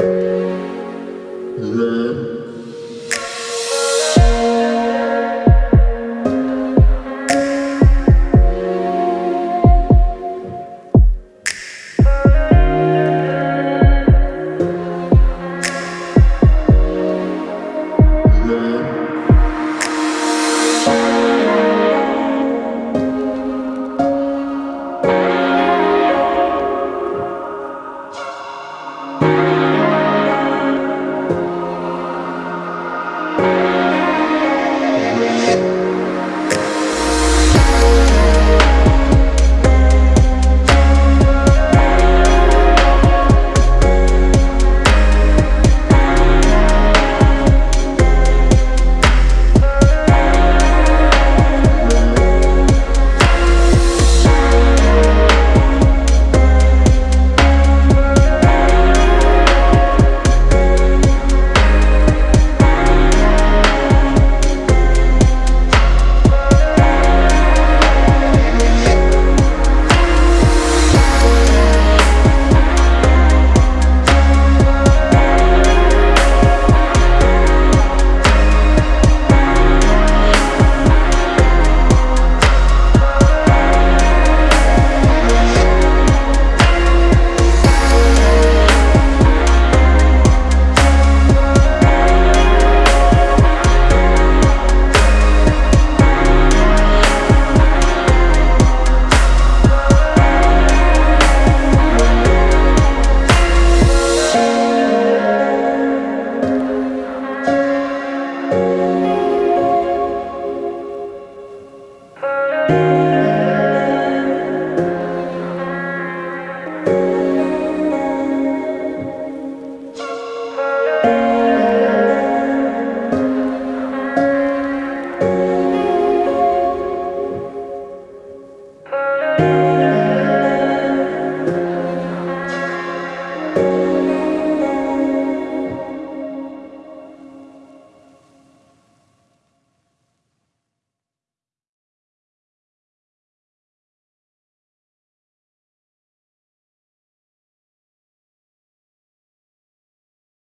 Yeah.